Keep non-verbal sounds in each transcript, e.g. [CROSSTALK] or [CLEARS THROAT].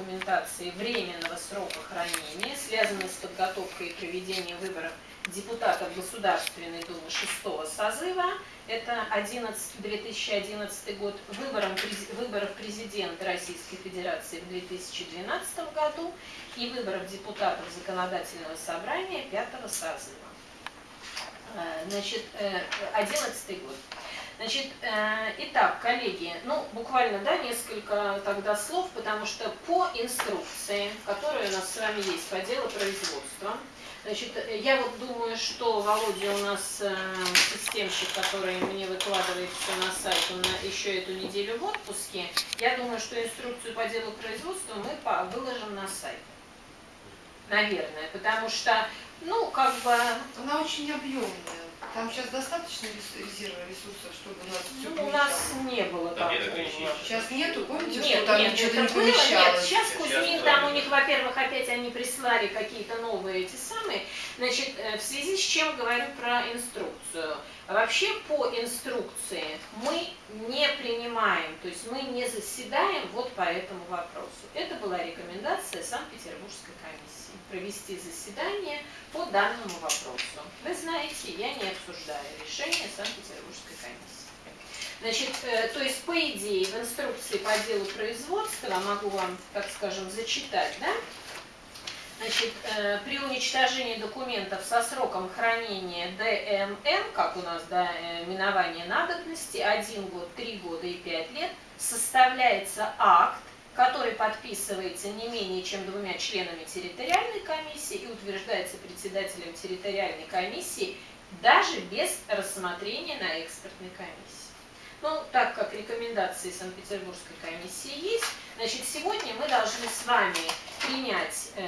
документации временного срока хранения, связанной с подготовкой и проведением выборов депутатов Государственной Думы 6 созыва, это 11, 2011 год, выбором, выборов президента Российской Федерации в 2012 году и выборов депутатов Законодательного собрания 5 созыва. Э, значит, 11 э, год. Значит, э, итак, коллеги, ну, буквально, да, несколько тогда слов, потому что по инструкции, которая у нас с вами есть по делу производства, значит, я вот думаю, что Володя у нас системщик, который мне выкладывает все на сайт, он еще эту неделю в отпуске, я думаю, что инструкцию по делу производства мы выложим на сайт. Наверное, потому что ну, как бы... Она очень объемная. Там сейчас достаточно резерва ресурсов, чтобы у нас все Ну, у нас не было Там такого. нет Сейчас нету, помните, Нет, что там нет, что-то это не было, нет, помещалось? сейчас Кузьмин, там у них, во-первых, опять они прислали какие-то новые эти самые, значит, э, в связи с чем говорю про инструкцию. Вообще по инструкции мы не принимаем, то есть мы не заседаем вот по этому вопросу. Это была рекомендация Санкт-Петербургской комиссии провести заседание по данному вопросу. Вы знаете, я не обсуждаю решение Санкт-Петербургской комиссии. Значит, э, то есть, по идее, в инструкции по делу производства, могу вам, так скажем, зачитать, да, Значит, э, при уничтожении документов со сроком хранения ДМН, как у нас до э, минования надобности, 1 год, 3 года и 5 лет, составляется акт, который подписывается не менее чем двумя членами территориальной комиссии и утверждается председателем территориальной комиссии даже без рассмотрения на экспертной комиссии. Ну, так как рекомендации Санкт-Петербургской комиссии есть, значит, сегодня мы должны с вами принять э,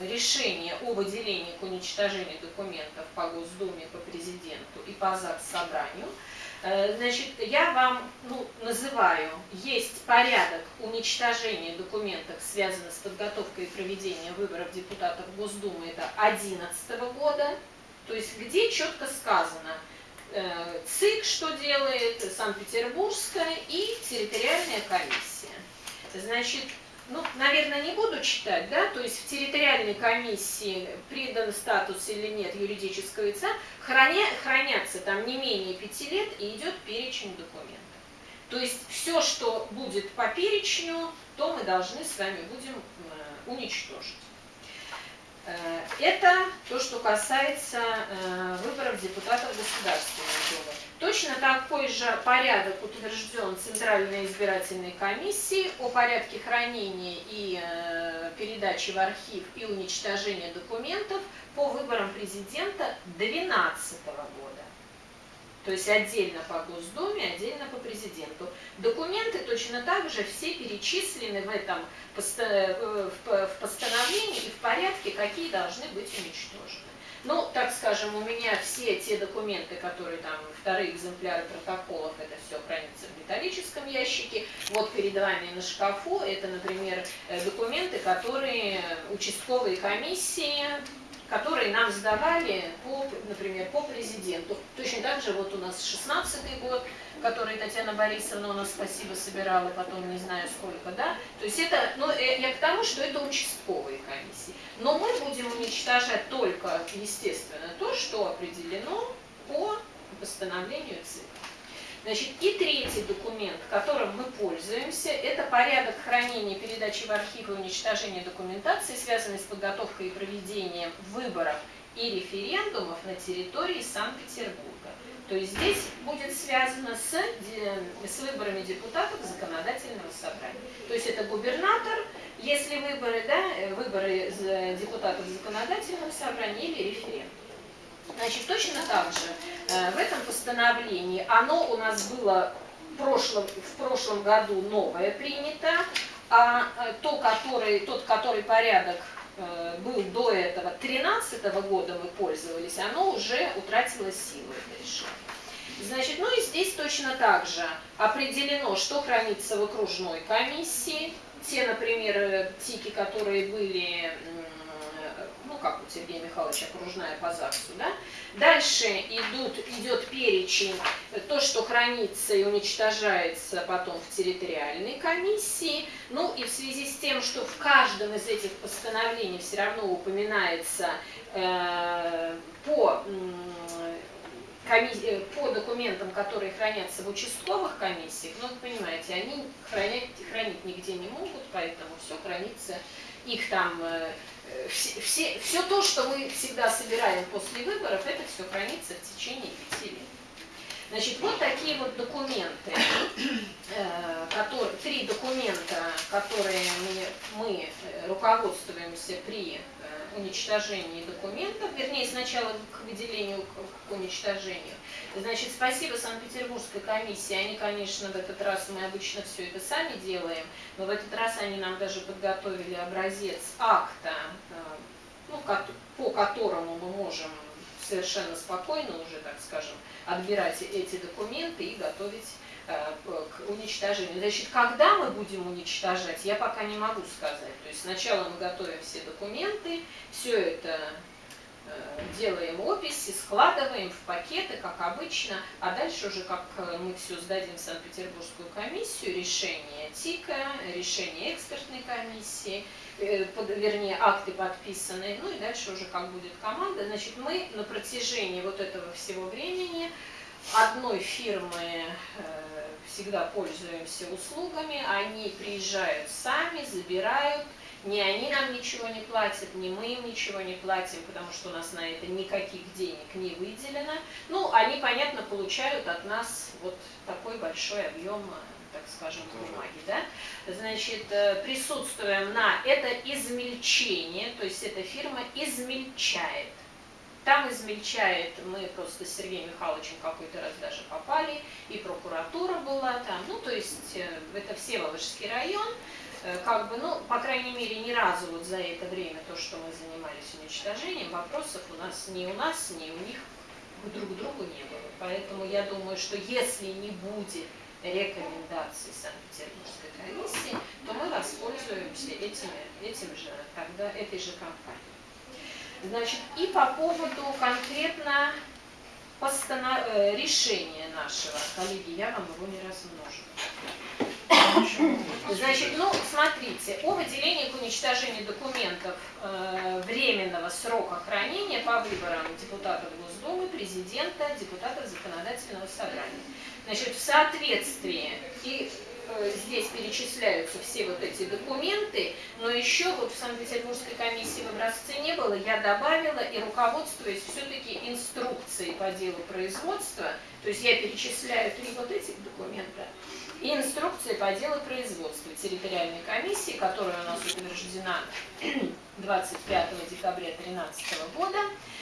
решение о выделении к уничтожению документов по Госдуме, по президенту и по ЗАГС собранию. Э, значит, я вам ну, называю, есть порядок уничтожения документов, связанных с подготовкой и проведением выборов депутатов Госдумы, это 2011 года, то есть где четко сказано, Э, ЦИК что делает, Санкт-Петербургская и территориальная комиссия. Значит, ну, наверное, не буду читать, да, то есть в территориальной комиссии придан статус или нет юридического лица, храня, хранятся там не менее пяти лет и идет перечень документов. То есть все, что будет по перечню, то мы должны с вами будем э, уничтожить. Э, это то, что касается э, выборов депутатов Государственной Думы. Точно такой же порядок утвержден Центральной избирательной комиссией о порядке хранения и э, передачи в архив и уничтожения документов по выборам президента 2012 года. То есть отдельно по Госдуме, отдельно по президенту. Документы точно так же все перечислены в этом э, в постановлении и в порядке, какие должны быть уничтожены. Ну, так скажем, у меня все те документы, которые там, вторые экземпляры протоколов, это все хранится в металлическом ящике. Вот перед вами на шкафу, это, например, э, документы, которые участковые комиссии которые нам сдавали, по, например, по президенту. Точно так же вот у нас 16 год, который Татьяна Борисовна у нас, спасибо, собирала, потом не знаю сколько, да. То есть это, ну, э, я к тому, что это участковые комиссии. Но мы будем уничтожать только, естественно, то, что определено по постановлению ЦИК. Значит, и третий документ, которым мы пользуемся, это порядок хранения, передачи в архив и уничтожения документации, связанной с подготовкой и проведением выборов и референдумов на территории Санкт-Петербурга. То есть здесь будет связано с, с выборами депутатов законодательного собрания. То есть это губернатор, если выборы, да, выборы депутатов законодательного собрания или референдум. Значит, точно так же э, в этом постановлении, оно у нас было в прошлом, в прошлом году новое принято, а э, то, который, тот, который порядок э, был до этого, 2013 года мы пользовались, оно уже утратило силу, это. Значит, ну и здесь точно так же определено, что хранится в окружной комиссии, те, например, ТИКи, которые были как у Сергея Михайловича окружная по ЗАГСу, да. Дальше идут, идет перечень, то, что хранится и уничтожается потом в территориальной комиссии. Ну и в связи с тем, что в каждом из этих постановлений все равно упоминается э, по э, по документам, которые хранятся в участковых комиссиях, ну, вы понимаете, они хранять, хранить нигде не могут, поэтому все хранится, их там э, все, все, все то, что мы всегда собираем после выборов, это все хранится в течение пяти лет. Значит, вот такие вот документы, э, которые, три документа, которые мы, мы э, руководствуемся при уничтожении документов, вернее, сначала к выделению, к уничтожению. Значит, спасибо Санкт-Петербургской комиссии, они, конечно, в этот раз, мы обычно все это сами делаем, но в этот раз они нам даже подготовили образец акта, э, ну, по которому мы можем совершенно спокойно уже, так скажем, отбирать эти документы и готовить к уничтожению. Значит, когда мы будем уничтожать, я пока не могу сказать. То есть сначала мы готовим все документы, все это э, делаем описи, складываем в пакеты, как обычно, а дальше уже, как э, мы все сдадим в Санкт-Петербургскую комиссию, решение ТИКа, решение экспертной комиссии, вернее, акты подписанные, ну и дальше уже как будет команда. Значит, мы на протяжении вот этого всего времени одной фирмы всегда пользуемся услугами, они приезжают сами, забирают, ни они нам ничего не платят, ни мы им ничего не платим, потому что у нас на это никаких денег не выделено. Ну, они, понятно, получают от нас вот такой большой объем так скажем, бумаги, да, значит, э, присутствуем на это измельчение, то есть эта фирма измельчает там измельчает, мы просто с Сергеем Михайловичем какой-то раз даже попали, и прокуратура была там, ну, то есть э, это Всеволожский район, э, как бы, ну, по крайней мере, ни разу вот за это время, то, что мы занимались уничтожением, вопросов у нас ни у нас, ни у них друг к другу не было. Поэтому я думаю, что если не будет рекомендаций Санкт-Петербургской комиссии, то мы воспользуемся этими, этим же, тогда этой же компанией. Значит, и по поводу конкретно постанов... Э, решения нашего, коллеги, я вам его не размножу. Значит, ну, смотрите, о выделении к уничтожению документов э, временного срока хранения по выборам депутатов Госдумы, президента, депутатов законодательного собрания. Значит, в соответствии и здесь перечисляются все вот эти документы, но еще вот в Санкт-Петербургской комиссии в образце не было, я добавила и руководствуясь все-таки инструкцией по делу производства, то есть я перечисляю три вот этих документа, и инструкция по делу производства территориальной комиссии, которая у нас утверждена [CLEARS THROAT] 25 декабря 2013 года.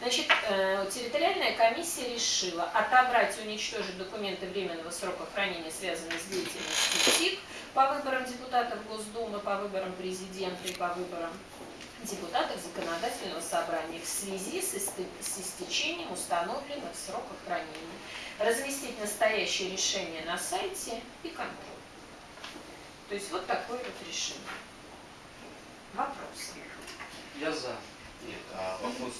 Значит, э, территориальная комиссия решила отобрать и уничтожить документы временного срока хранения, связанные с деятельностью ТИК по выборам депутатов Госдумы, по выборам президента и по выборам депутатов законодательного собрания в связи с, истечением установленных сроков хранения разместить настоящее решение на сайте и контроль. То есть вот такое вот решение. Вопрос. Я за. Нет, а вопрос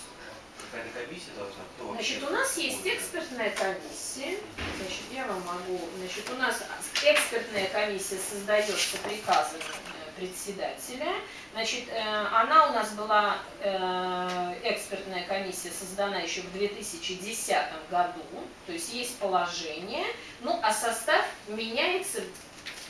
какая-то комиссия должна? Кто значит, у нас есть экспертная комиссия. Значит, я вам могу... Значит, у нас экспертная комиссия создается приказом председателя. Значит, э, она у нас была, э, экспертная комиссия создана еще в 2010 году, то есть есть положение, ну а состав меняется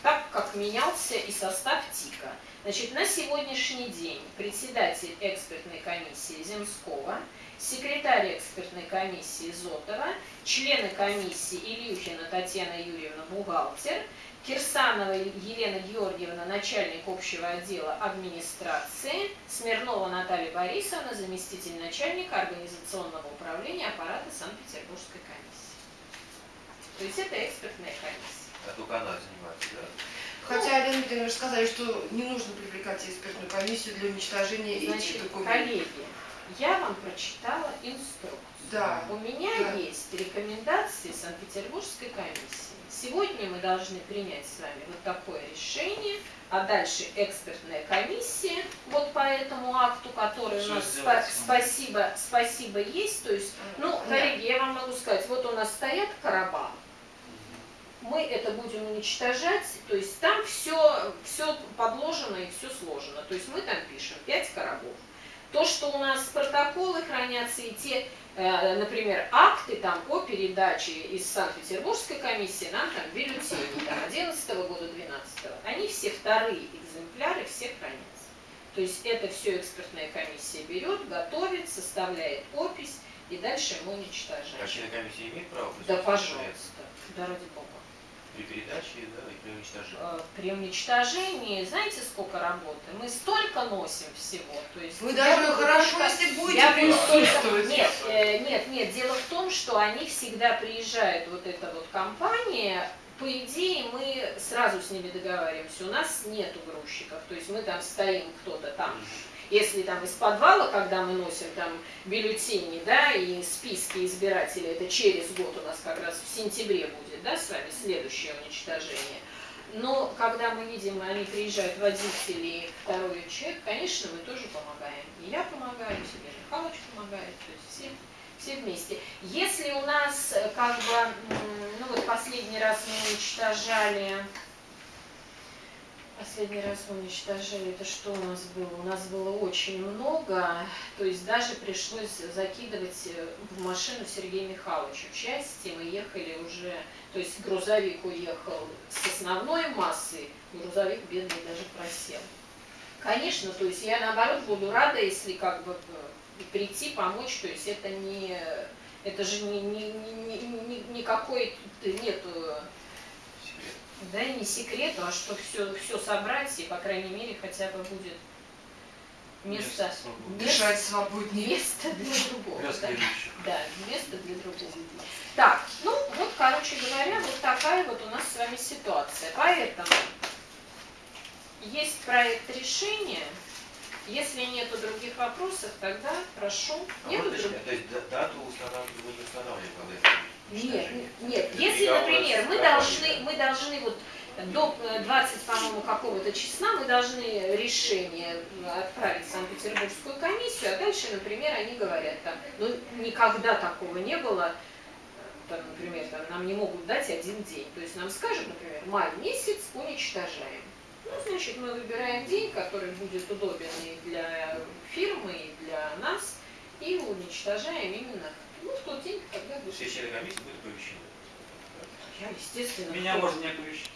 так, как менялся и состав ТИКа. Значит, на сегодняшний день председатель экспертной комиссии Земского, секретарь экспертной комиссии Зотова, члены комиссии Ильюхина Татьяна Юрьевна, бухгалтер, Кирсанова Елена Георгиевна, начальник общего отдела администрации, Смирнова Наталья Борисовна, заместитель начальника организационного управления аппарата Санкт-Петербургской комиссии. То есть это экспертная комиссия. А только она занимается, да? Хотя, Лена Дмитриевна, вы сказали, что не нужно привлекать экспертную комиссию для уничтожения Значит, этих документов. коллеги, я вам прочитала инструкцию. Да. У меня да. есть рекомендации Санкт-Петербургской комиссии. Сегодня мы должны принять с вами вот такое решение а дальше экспертная комиссия, вот по этому акту, который Что у нас спа- спасибо, спасибо есть, то есть, ну, Да. коллеги, я вам могу сказать, вот у нас стоят короба, мы это будем уничтожать, то есть там все, все подложено и все сложено, то есть мы там пишем 5 коробов. То, что у нас протоколы хранятся и те, э, например, акты там о передаче из Санкт-Петербургской комиссии, нам там бюллетени там, 11 года, 12 они все вторые экземпляры, все хранятся. То есть это все экспертная комиссия берет, готовит, составляет опись и дальше мы уничтожаем. Члены комиссии имеют право Да, пожалуйста, да ради бога. При передаче да, и при уничтожении? Э, При уничтожении, знаете, сколько работы? Мы столько носим всего. То есть Вы даже буду хорошо, только- если будете я буду только- присутствовать. Нет, э, нет, нет. Дело в том, что они всегда приезжают, вот эта вот компания, по идее, мы сразу с ними договариваемся. У нас нету грузчиков. То есть мы там стоим, кто-то там если там из подвала, когда мы носим там бюллетени, да, и списки избирателей, это через год у нас как раз в сентябре будет, да, с вами следующее уничтожение. Но когда мы видим, они приезжают водители второй человек, конечно, мы тоже помогаем. И я помогаю, и Сергей Михайлович помогает, то есть все, все вместе. Если у нас э, как бы, ну вот последний раз мы уничтожали Последний раз уничтожили, это что у нас было? У нас было очень много, то есть даже пришлось закидывать э, в машину Сергея Михайловича части, мы ехали уже, то есть грузовик уехал с основной массой, грузовик бедный даже просел. Конечно, то есть я наоборот буду рада, если как бы э, прийти, помочь, то есть это не, это же не, не, не, не- не- никакой, нету Секрет. Да, не секрет, а что все, все собрать, и, по крайней мере, хотя бы будет место, Место свободное. место, Дышать свободнее. место для другого. Для да. следующих. Да, место для другого. Так, ну вот, короче говоря, вот такая вот у нас с вами ситуация. Поэтому есть проект решения. Если нету других вопросов, тогда прошу. А Нету вот других? То есть да- дату устанавливаем, вы Нет, нет. Если, например, мы должны, мы должны вот до э, 20, по-моему, какого-то числа мы должны решение отправить в Санкт-Петербургскую комиссию, а дальше, например, они говорят там, ну никогда такого не было, там, например, там, нам не могут дать один день. То есть нам скажут, например, май месяц уничтожаем. Ну, значит, мы выбираем день, который будет удобен и для фирмы, и для нас, и уничтожаем именно ну, в тот день, когда будет. Все члены комиссии будут оповещены. Я, естественно. Меня кто- можно не оповещать.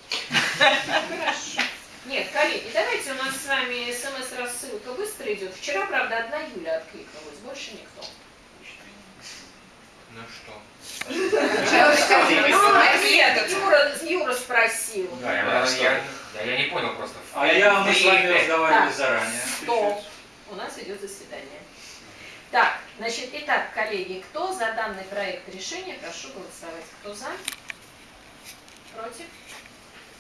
Хорошо. Нет, коллеги, давайте у нас с вами смс-рассылка быстро идет. Вчера, правда, одна Юля откликнулась, больше никто. Ну что? Ну, нет, Юра, Юра спросил. Да, я, Да, я, что? я, не понял просто. А я, мы с вами разговаривали заранее. Стоп. У нас идет заседание. Так, значит, итак, коллеги, кто за данный проект решения, прошу голосовать. Кто за? Против?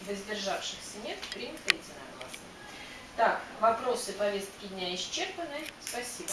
Воздержавшихся нет? Принято единогласно. Так, вопросы повестки дня исчерпаны. Спасибо.